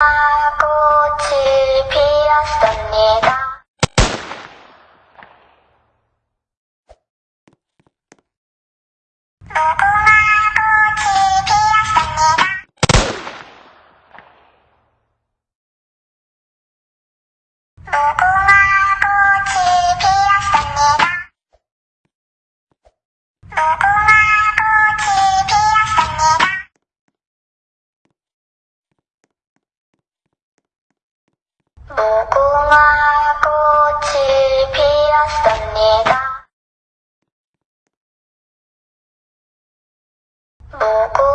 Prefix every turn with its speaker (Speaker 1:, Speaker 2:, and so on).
Speaker 1: 꽃이 피었습니다. 무궁화 꽃이 피었습니다. 무궁화 꽃이 피었습니다. 무궁화